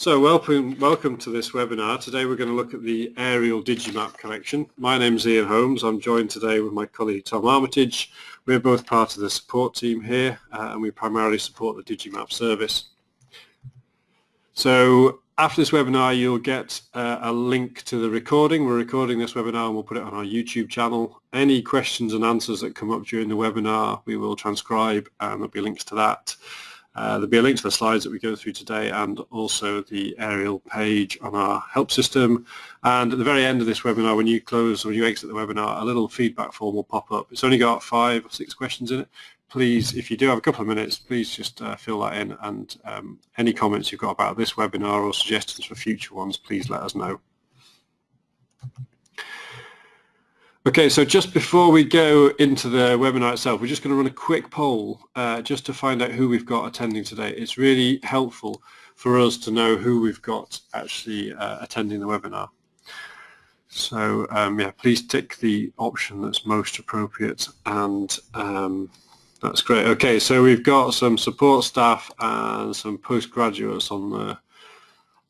So welcome, welcome to this webinar. Today we're going to look at the aerial Digimap collection. My name is Ian Holmes. I'm joined today with my colleague Tom Armitage. We're both part of the support team here uh, and we primarily support the Digimap service. So after this webinar you'll get uh, a link to the recording. We're recording this webinar and we'll put it on our YouTube channel. Any questions and answers that come up during the webinar we will transcribe and there'll be links to that. Uh, there'll be a link to the slides that we go through today and also the aerial page on our help system. And at the very end of this webinar, when you close, or when you exit the webinar, a little feedback form will pop up. It's only got five or six questions in it. Please, if you do have a couple of minutes, please just uh, fill that in and um, any comments you've got about this webinar or suggestions for future ones, please let us know. Okay, so just before we go into the webinar itself, we're just going to run a quick poll uh, just to find out who we've got attending today. It's really helpful for us to know who we've got actually uh, attending the webinar. So um, yeah, please tick the option that's most appropriate and um, that's great. Okay, so we've got some support staff and some postgraduates on the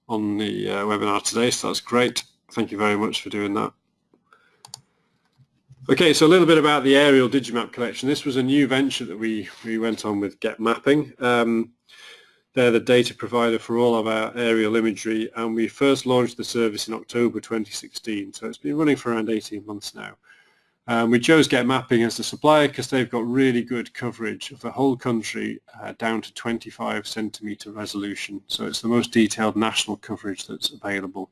on the uh, webinar today, so that's great. Thank you very much for doing that. Okay, so a little bit about the aerial Digimap collection. This was a new venture that we, we went on with Get Mapping. Um, they're the data provider for all of our aerial imagery and we first launched the service in October 2016, so it's been running for around 18 months now. Um, we chose Get Mapping as the supplier because they've got really good coverage of the whole country uh, down to 25 centimetre resolution, so it's the most detailed national coverage that's available.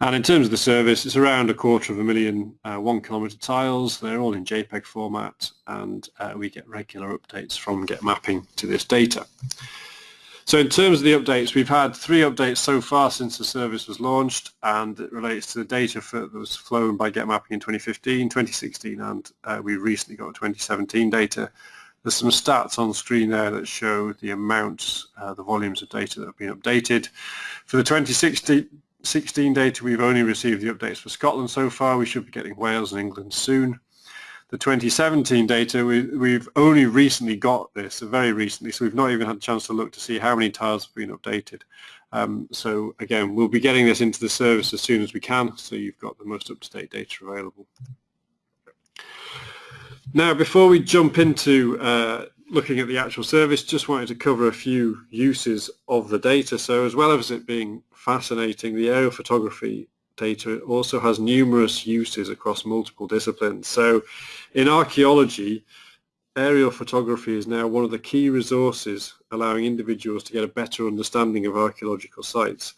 And in terms of the service, it's around a quarter of a million uh, one kilometre tiles. They're all in JPEG format and uh, we get regular updates from Get Mapping to this data. So in terms of the updates, we've had three updates so far since the service was launched and it relates to the data for, that was flown by Get Mapping in 2015, 2016 and uh, we recently got 2017 data. There's some stats on the screen there that show the amounts, uh, the volumes of data that have been updated. For the 2016 16 data, we've only received the updates for Scotland so far. We should be getting Wales and England soon. The 2017 data, we, have only recently got this, very recently, so we've not even had a chance to look to see how many tiles have been updated. Um, so again, we'll be getting this into the service as soon as we can, so you've got the most up-to-date data available. Now, before we jump into uh, looking at the actual service, just wanted to cover a few uses of the data. So as well as it being fascinating, the aerial photography data also has numerous uses across multiple disciplines. So in archaeology, aerial photography is now one of the key resources allowing individuals to get a better understanding of archaeological sites.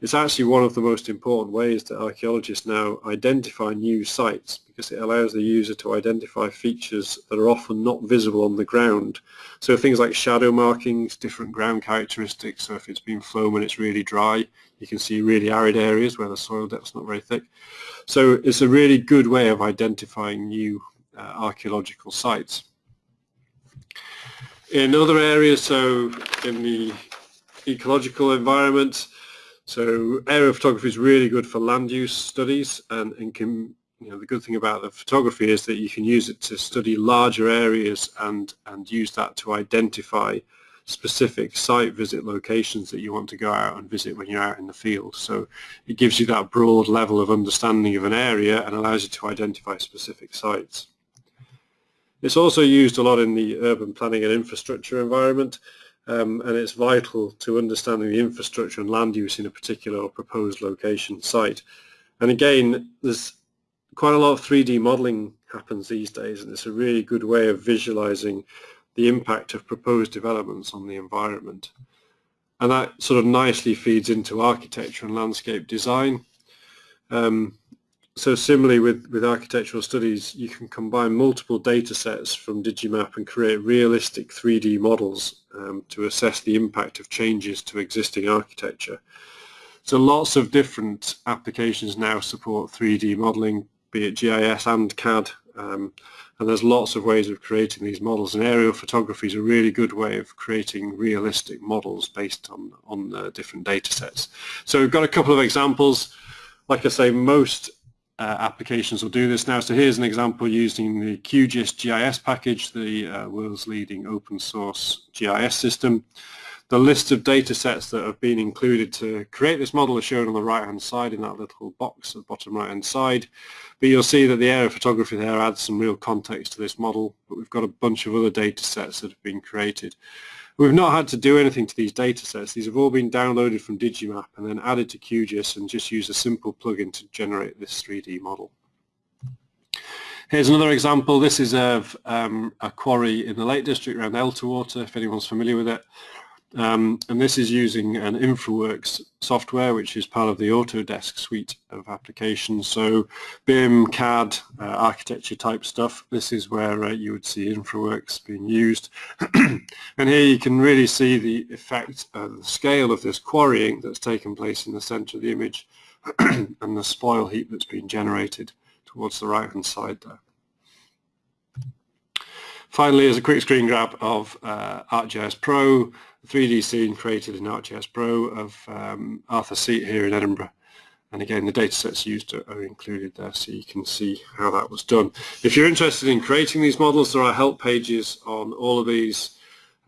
It's actually one of the most important ways that archaeologists now identify new sites because it allows the user to identify features that are often not visible on the ground. So things like shadow markings, different ground characteristics, so if it's been flown when it's really dry, you can see really arid areas where the soil depth's not very thick. So it's a really good way of identifying new uh, archaeological sites. In other areas, so in the ecological environment, so aerial photography is really good for land use studies and, and can, you know, the good thing about the photography is that you can use it to study larger areas and, and use that to identify specific site visit locations that you want to go out and visit when you're out in the field. So it gives you that broad level of understanding of an area and allows you to identify specific sites. It's also used a lot in the urban planning and infrastructure environment um, and it's vital to understanding the infrastructure and land use in a particular or proposed location site. And again, there's quite a lot of 3D modeling happens these days and it's a really good way of visualizing the impact of proposed developments on the environment. And that sort of nicely feeds into architecture and landscape design. Um, so similarly with, with architectural studies, you can combine multiple data sets from Digimap and create realistic 3D models um, to assess the impact of changes to existing architecture. So lots of different applications now support 3D modeling, be it GIS and CAD, um, and there's lots of ways of creating these models, and aerial photography is a really good way of creating realistic models based on, on uh, different data sets. So we've got a couple of examples. Like I say, most uh, applications will do this now. So here's an example using the QGIS GIS package, the uh, world's leading open source GIS system. The list of data sets that have been included to create this model is shown on the right hand side in that little box at the bottom right hand side. But you'll see that the area photography there adds some real context to this model, but we've got a bunch of other data sets that have been created. We've not had to do anything to these data sets. These have all been downloaded from Digimap and then added to QGIS and just use a simple plugin to generate this 3D model. Here's another example. This is of um, a quarry in the Lake District around Elterwater, if anyone's familiar with it. Um, and this is using an InfraWorks software, which is part of the Autodesk suite of applications. So BIM, CAD, uh, architecture type stuff. This is where uh, you would see InfraWorks being used. and here you can really see the effect, uh, the scale of this quarrying that's taken place in the center of the image and the spoil heap that's been generated towards the right hand side there. Finally, as a quick screen grab of uh, ArcGIS Pro, 3D scene created in ArcGIS Pro of um, Arthur Seat here in Edinburgh. And again, the data sets used are, are, included there so you can see how that was done. If you're interested in creating these models, there are help pages on all of these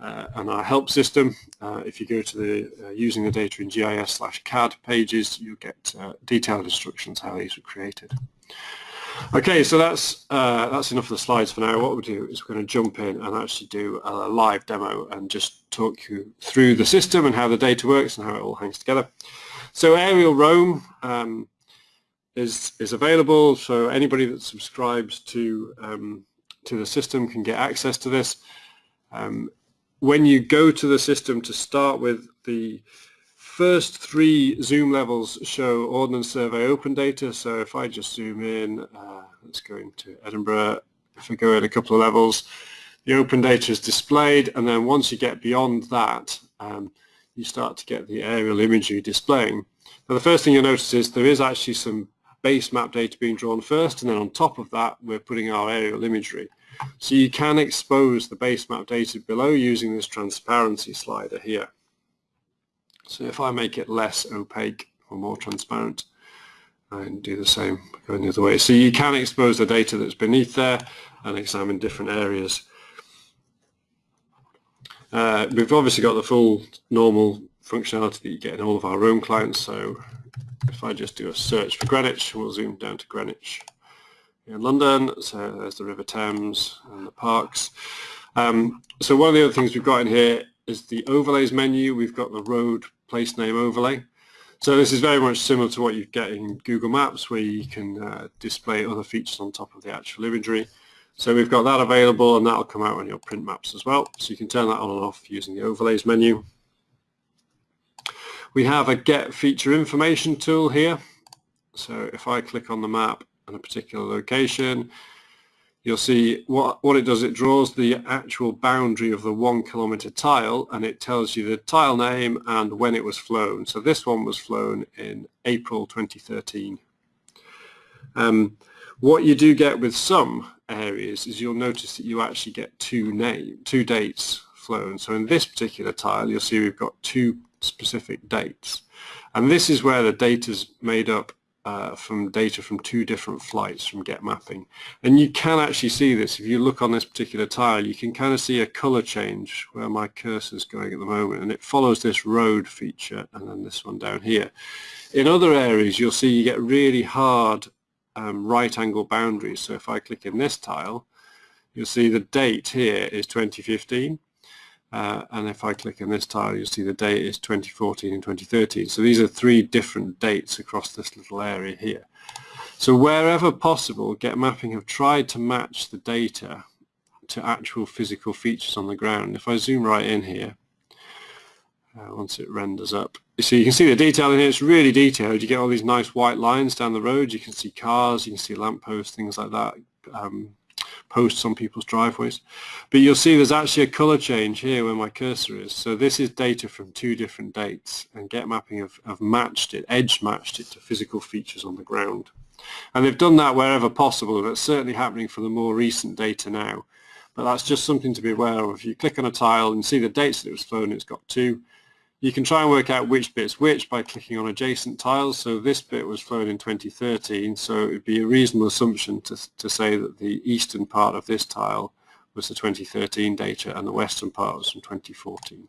uh, and our help system. Uh, if you go to the uh, using the data in GIS slash CAD pages, you get uh, detailed instructions how these were created. Okay, so that's uh, that's enough of the slides for now. What we'll do is we're going to jump in and actually do a live demo and just talk you through the system and how the data works and how it all hangs together. So Aerial Roam um, is is available, so anybody that subscribes to um, to the system can get access to this. Um, when you go to the system to start with, the first three zoom levels show Ordnance Survey open data. So if I just zoom in, uh, let's go into Edinburgh. If we go in a couple of levels, the open data is displayed. And then once you get beyond that, um, you start to get the aerial imagery displaying. Now the first thing you'll notice is there is actually some base map data being drawn first. And then on top of that, we're putting our aerial imagery. So you can expose the base map data below using this transparency slider here. So if I make it less opaque or more transparent, and do the same going the other way. So you can expose the data that's beneath there and examine different areas. Uh, we've obviously got the full normal functionality that you get in all of our Roam clients. So if I just do a search for Greenwich, we'll zoom down to Greenwich in London. So there's the River Thames and the parks. Um, so one of the other things we've got in here is the overlays menu. We've got the road place name overlay. So this is very much similar to what you get in Google Maps where you can uh, display other features on top of the actual imagery. So we've got that available and that'll come out on your print maps as well. So you can turn that on and off using the overlays menu. We have a get feature information tool here. So if I click on the map and a particular location, you'll see what, what it does, it draws the actual boundary of the one kilometer tile and it tells you the tile name and when it was flown. So this one was flown in April 2013. Um, what you do get with some areas is you'll notice that you actually get two name, two dates flown. So in this particular tile, you'll see we've got two specific dates. And this is where the data is made up uh, from data from two different flights from Get Mapping. And you can actually see this. If you look on this particular tile, you can kind of see a color change where my cursor is going at the moment. And it follows this road feature and then this one down here. In other areas, you'll see you get really hard um, right angle boundaries. So if I click in this tile, you'll see the date here is 2015 uh, and if I click on this tile, you'll see the date is 2014 and 2013. So these are three different dates across this little area here. So wherever possible, Get Mapping have tried to match the data to actual physical features on the ground. If I zoom right in here, uh, once it renders up, so you can see the detail in here, it's really detailed. You get all these nice white lines down the road. You can see cars, you can see lampposts, things like that, um, posts on people's driveways. But you'll see there's actually a color change here where my cursor is. So this is data from two different dates and Get Mapping have, have matched it, edge matched it to physical features on the ground. And they've done that wherever possible. That's certainly happening for the more recent data now. But that's just something to be aware of. If you click on a tile and see the dates that it was flown, it's got two. You can try and work out which bit's which by clicking on adjacent tiles. So this bit was flown in 2013, so it would be a reasonable assumption to, to say that the eastern part of this tile was the 2013 data and the western part was from 2014.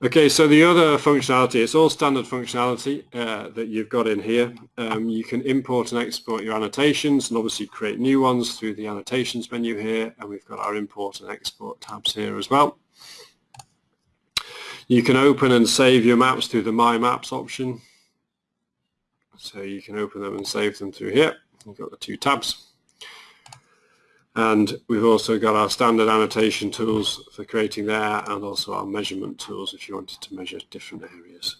Okay, so the other functionality, it's all standard functionality uh, that you've got in here. Um, you can import and export your annotations and obviously create new ones through the annotations menu here and we've got our import and export tabs here as well. You can open and save your maps through the My Maps option. So you can open them and save them through here. You've got the two tabs. And we've also got our standard annotation tools for creating there and also our measurement tools if you wanted to measure different areas.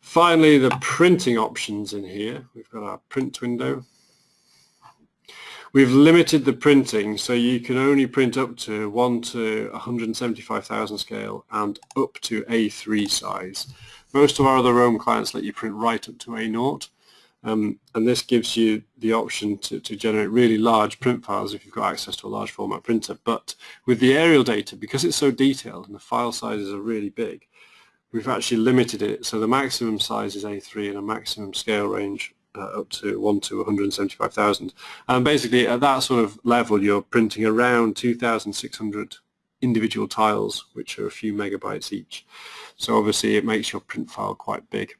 Finally, the printing options in here. We've got our print window. We've limited the printing so you can only print up to 1 to 175,000 scale and up to A3 size. Most of our other Roam clients let you print right up to A0 um, and this gives you the option to, to generate really large print files if you've got access to a large format printer. But with the aerial data, because it's so detailed and the file sizes are really big, we've actually limited it. So the maximum size is A3 and a maximum scale range Uh, up to 1 to 175,000. And basically at that sort of level, you're printing around 2,600 individual tiles, which are a few megabytes each. So obviously it makes your print file quite big.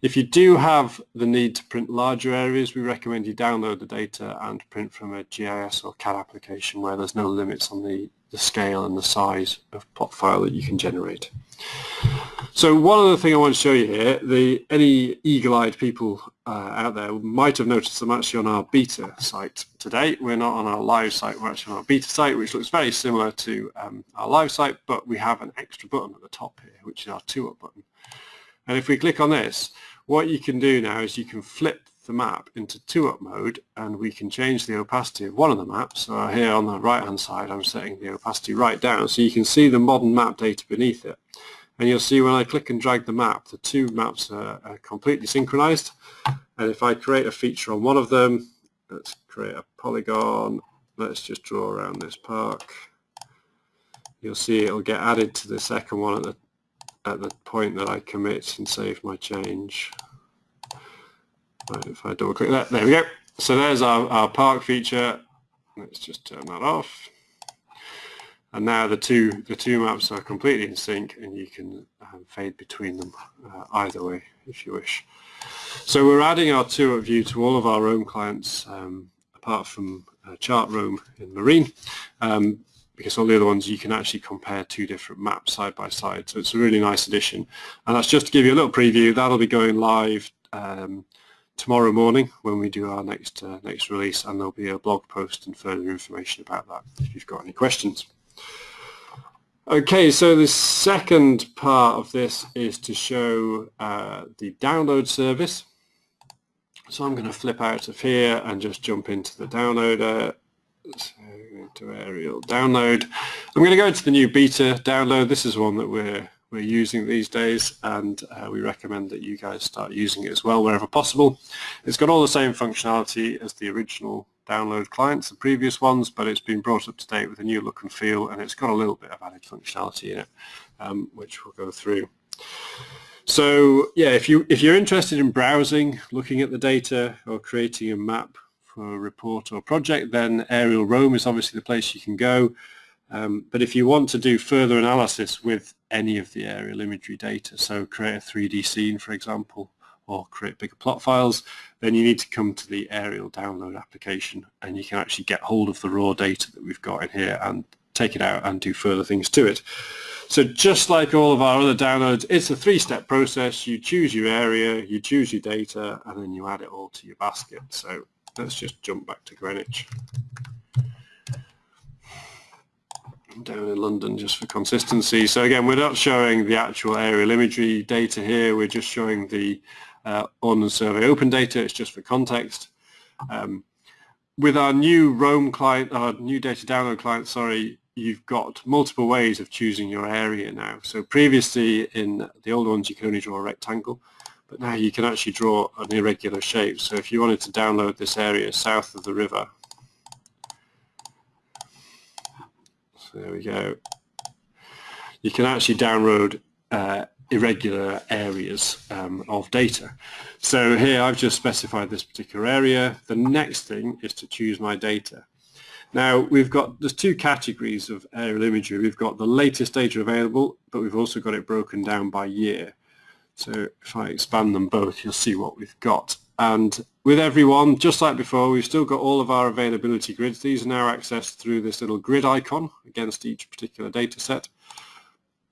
If you do have the need to print larger areas, we recommend you download the data and print from a GIS or CAD application where there's no limits on the, the scale and the size of plot file that you can generate. So one other thing I want to show you here, the, any eagle-eyed people uh, out there might have noticed I'm actually on our beta site today. We're not on our live site, we're actually on our beta site, which looks very similar to um, our live site, but we have an extra button at the top here, which is our two-up button. And if we click on this, what you can do now is you can flip the map into two-up mode and we can change the opacity of one of the maps. So here on the right hand side I'm setting the opacity right down so you can see the modern map data beneath it. And you'll see when I click and drag the map, the two maps are, are completely synchronized. And if I create a feature on one of them, let's create a polygon, let's just draw around this park. You'll see it'll get added to the second one at the at the point that I commit and save my change. Right, if I double click that, there we go. So there's our, our park feature. Let's just turn that off. And now the two the two maps are completely in sync, and you can um, fade between them uh, either way if you wish. So we're adding our two-up view to all of our Roam clients, um, apart from uh, Chart Roam in Marine. Um, because all the other ones you can actually compare two different maps side by side. So it's a really nice addition. And that's just to give you a little preview. That'll be going live um, tomorrow morning when we do our next uh, next release, and there'll be a blog post and further information about that if you've got any questions. Okay, so the second part of this is to show uh, the download service. So I'm going to flip out of here and just jump into the downloader. So to aerial download. I'm going to go into the new beta download. This is one that we're we're using these days and uh, we recommend that you guys start using it as well wherever possible. It's got all the same functionality as the original download clients, the previous ones, but it's been brought up to date with a new look and feel and it's got a little bit of added functionality in it, um, which we'll go through. So yeah, if you if you're interested in browsing, looking at the data or creating a map for a report or project, then Aerial Roam is obviously the place you can go. Um, but if you want to do further analysis with any of the aerial imagery data, so create a 3D scene, for example, or create bigger plot files, then you need to come to the aerial download application and you can actually get hold of the raw data that we've got in here and take it out and do further things to it. So just like all of our other downloads, it's a three-step process. You choose your area, you choose your data, and then you add it all to your basket. So let's just jump back to Greenwich. Down in London just for consistency. So again, we're not showing the actual aerial imagery data here. We're just showing the uh, Ordnance Survey open data. It's just for context. Um, with our new Roam client, our new data download client, sorry, you've got multiple ways of choosing your area now. So previously in the old ones, you could only draw a rectangle but now you can actually draw an irregular shape. So if you wanted to download this area south of the river, there we go, you can actually download uh, irregular areas um, of data. So here I've just specified this particular area. The next thing is to choose my data. Now we've got, there's two categories of aerial imagery. We've got the latest data available, but we've also got it broken down by year. So if I expand them both, you'll see what we've got. And with everyone, just like before, we've still got all of our availability grids. These are now accessed through this little grid icon against each particular data set.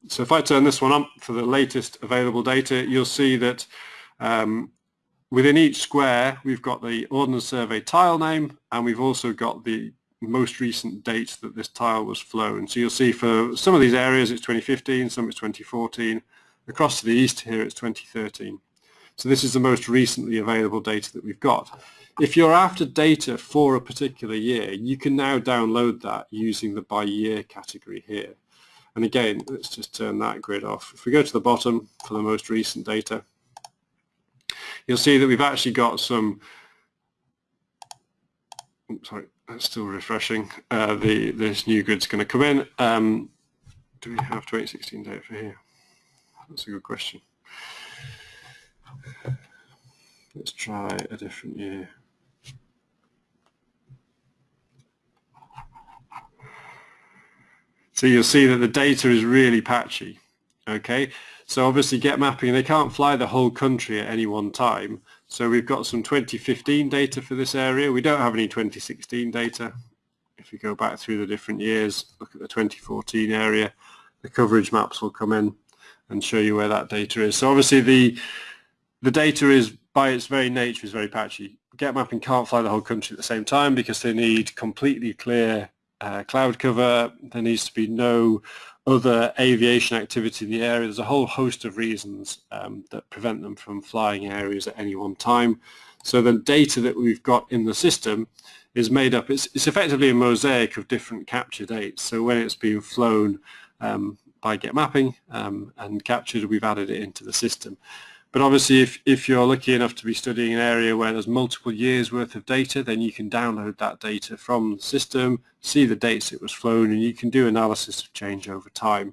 So if I turn this one up for the latest available data, you'll see that um, within each square, we've got the Ordnance Survey tile name, and we've also got the most recent date that this tile was flown. So you'll see for some of these areas it's 2015, some it's 2014. Across to the east here it's 2013. So this is the most recently available data that we've got. If you're after data for a particular year, you can now download that using the by year category here. And again, let's just turn that grid off. If we go to the bottom for the most recent data, you'll see that we've actually got some, oops, sorry, that's still refreshing. Uh, the This new grid's going to come in. Um, do we have 2016 data for here? That's a good question. Let's try a different year. So you'll see that the data is really patchy. Okay, so obviously get mapping, they can't fly the whole country at any one time. So we've got some 2015 data for this area. We don't have any 2016 data. If we go back through the different years, look at the 2014 area, the coverage maps will come in and show you where that data is. So obviously the the data is by its very nature is very patchy. Get mapping can't fly the whole country at the same time because they need completely clear uh, cloud cover. There needs to be no other aviation activity in the area. There's a whole host of reasons um, that prevent them from flying areas at any one time. So the data that we've got in the system is made up, it's, it's effectively a mosaic of different capture dates. So when it's being flown um, by Get Mapping um, and captured, we've added it into the system. But obviously, if, if you're lucky enough to be studying an area where there's multiple years worth of data, then you can download that data from the system, see the dates it was flown, and you can do analysis of change over time.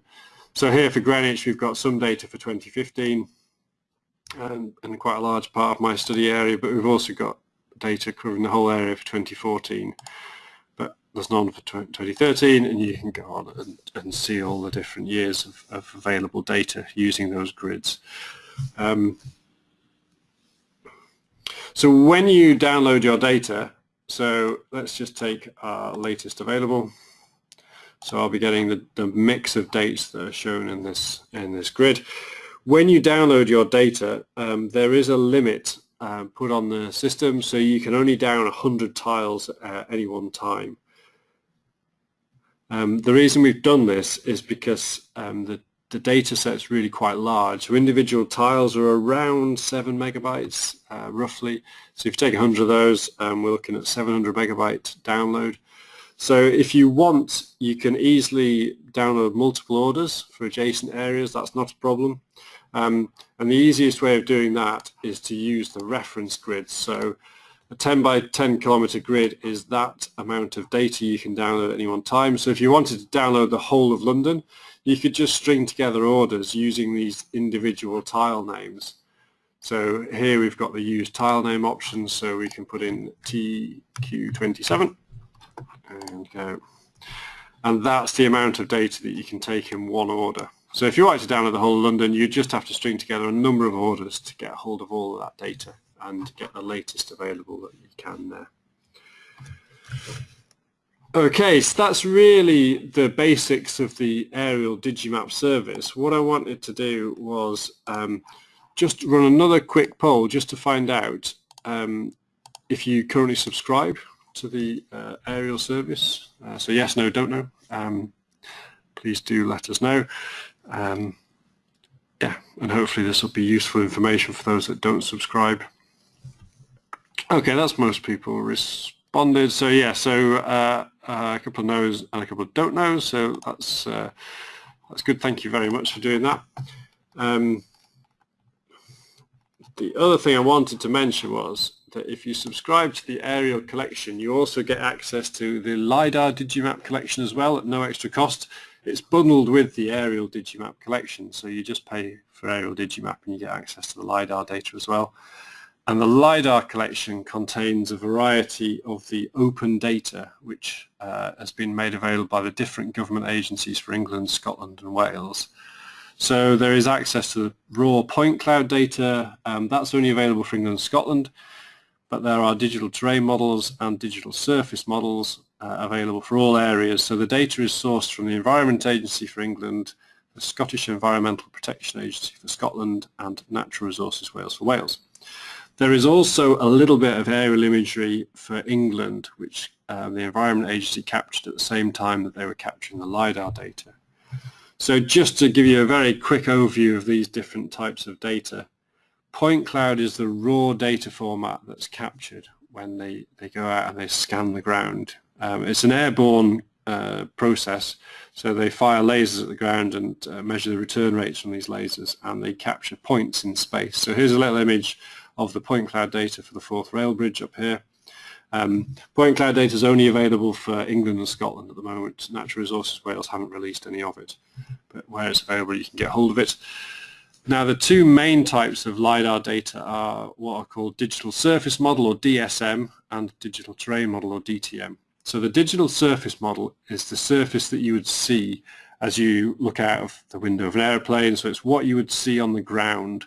So here for Greenwich, we've got some data for 2015 and, um, and quite a large part of my study area, but we've also got data covering the whole area for 2014. But there's none for 2013, and you can go on and, and see all the different years of, of available data using those grids. Um, so when you download your data, so let's just take our latest available. So I'll be getting the, the mix of dates that are shown in this in this grid. When you download your data, um, there is a limit um, put on the system, so you can only down 100 tiles at any one time. Um, the reason we've done this is because um, the the data set's really quite large. So individual tiles are around 7 megabytes, uh, roughly. So if you take 100 of those, um, we're looking at 700 megabyte download. So if you want, you can easily download multiple orders for adjacent areas. That's not a problem. Um, and the easiest way of doing that is to use the reference grid. So a 10 by 10 kilometer grid is that amount of data you can download at any one time. So if you wanted to download the whole of London, you could just string together orders using these individual tile names. So here we've got the use tile name options, so we can put in TQ27 and go. And that's the amount of data that you can take in one order. So if you wanted to download the whole of London, you just have to string together a number of orders to get hold of all of that data and get the latest available that you can there. Okay, so that's really the basics of the aerial Digimap service. What I wanted to do was um, just run another quick poll just to find out um, if you currently subscribe to the uh, aerial service. Uh, so yes, no, don't know. Um, please do let us know. Um, yeah, and hopefully this will be useful information for those that don't subscribe. Okay, that's most people responded. So yeah, so uh, uh, a couple of no's and a couple of don't knows. So that's uh, that's good. Thank you very much for doing that. Um, the other thing I wanted to mention was that if you subscribe to the aerial collection, you also get access to the LiDAR Digimap collection as well at no extra cost. It's bundled with the aerial Digimap collection, so you just pay for aerial Digimap and you get access to the LiDAR data as well. And the LiDAR collection contains a variety of the open data which uh, has been made available by the different government agencies for England, Scotland and Wales. So there is access to the raw point cloud data. Um, that's only available for England and Scotland, but there are digital terrain models and digital surface models uh, available for all areas. So the data is sourced from the Environment Agency for England, the Scottish Environmental Protection Agency for Scotland and Natural Resources Wales for Wales. There is also a little bit of aerial imagery for England, which um, the Environment Agency captured at the same time that they were capturing the LiDAR data. So just to give you a very quick overview of these different types of data, point cloud is the raw data format that's captured when they, they go out and they scan the ground. Um, it's an airborne uh, process, so they fire lasers at the ground and uh, measure the return rates from these lasers and they capture points in space. So here's a little image of the point cloud data for the Forth rail bridge up here. Um, point cloud data is only available for England and Scotland at the moment. Natural Resources Wales haven't released any of it, but where it's available you can get hold of it. Now the two main types of LiDAR data are what are called digital surface model or DSM and digital terrain model or DTM. So the digital surface model is the surface that you would see as you look out of the window of an aeroplane. So it's what you would see on the ground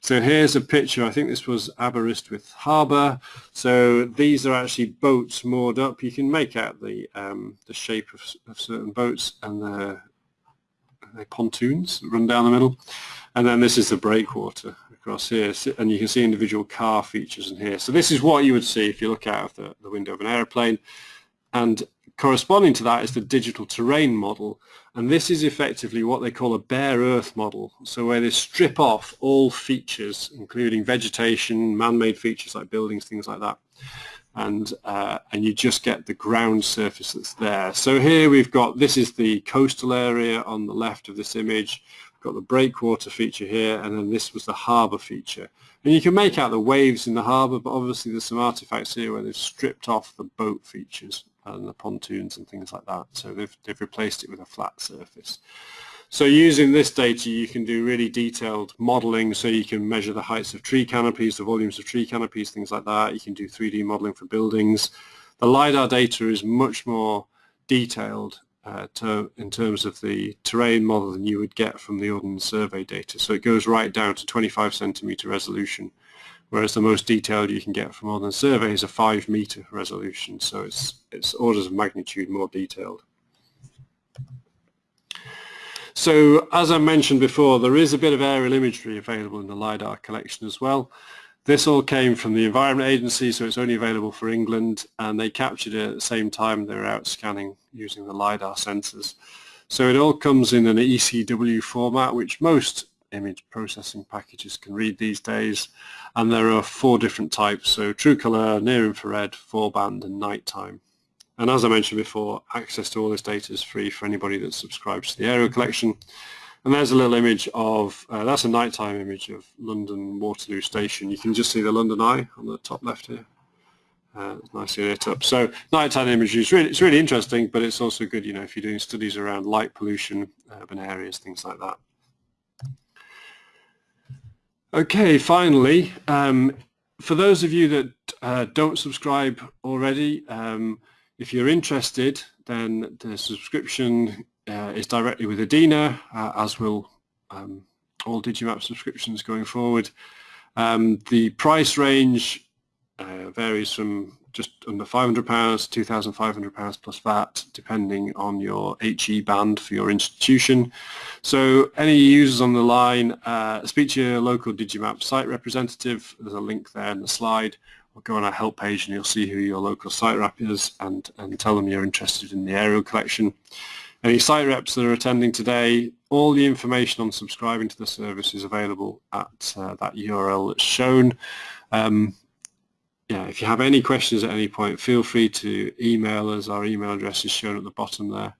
so here's a picture, I think this was Aberystwyth Harbour. So these are actually boats moored up. You can make out the, um, the shape of, of, certain boats and the, the pontoons run down the middle. And then this is the breakwater across here. And you can see individual car features in here. So this is what you would see if you look out of the, the window of an aeroplane. And corresponding to that is the digital terrain model. And this is effectively what they call a bare earth model. So where they strip off all features, including vegetation, man-made features like buildings, things like that. And, uh, and you just get the ground surface that's there. So here we've got, this is the coastal area on the left of this image. We've got the breakwater feature here, and then this was the harbour feature. And you can make out the waves in the harbour, but obviously there's some artifacts here where they've stripped off the boat features and the pontoons and things like that. So they've, they've replaced it with a flat surface. So using this data, you can do really detailed modeling. So you can measure the heights of tree canopies, the volumes of tree canopies, things like that. You can do 3D modeling for buildings. The LiDAR data is much more detailed uh, to, in terms of the terrain model than you would get from the Ordnance Survey data. So it goes right down to 25 centimeter resolution whereas the most detailed you can get from Ordnance Survey is a 5 meter resolution, so it's, it's orders of magnitude more detailed. So as I mentioned before, there is a bit of aerial imagery available in the LiDAR collection as well. This all came from the Environment Agency, so it's only available for England, and they captured it at the same time they were out scanning using the LiDAR sensors. So it all comes in an ECW format, which most image processing packages can read these days. And there are four different types. So true color near infrared four band and nighttime. And as I mentioned before access to all this data is free for anybody that subscribes to the aerial collection. And there's a little image of uh, that's a nighttime image of London Waterloo Station. You can just see the London Eye on the top left here. Uh, nicely lit up. So nighttime imagery is really, it's really interesting, but it's also good, you know, if you're doing studies around light pollution, urban areas, things like that. Okay, finally, um, for those of you that uh, don't subscribe already, um, if you're interested, then the subscription uh, is directly with EDINA, uh, as will um, all Digimap subscriptions going forward. Um, the price range uh, varies from just under £500, £2,500 plus VAT, depending on your HE band for your institution. So any users on the line, uh, speak to your local Digimap site representative. There's a link there in the slide. Or go on our help page and you'll see who your local site rep is and, and tell them you're interested in the aerial collection. Any site reps that are attending today, all the information on subscribing to the service is available at uh, that URL that's shown. Um, yeah, if you have any questions at any point, feel free to email us. Our email address is shown at the bottom there.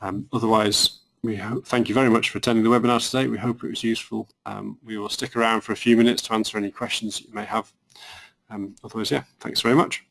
Um, otherwise, we thank you very much for attending the webinar today. We hope it was useful. Um, we will stick around for a few minutes to answer any questions you may have. Um, otherwise, yeah, thanks very much.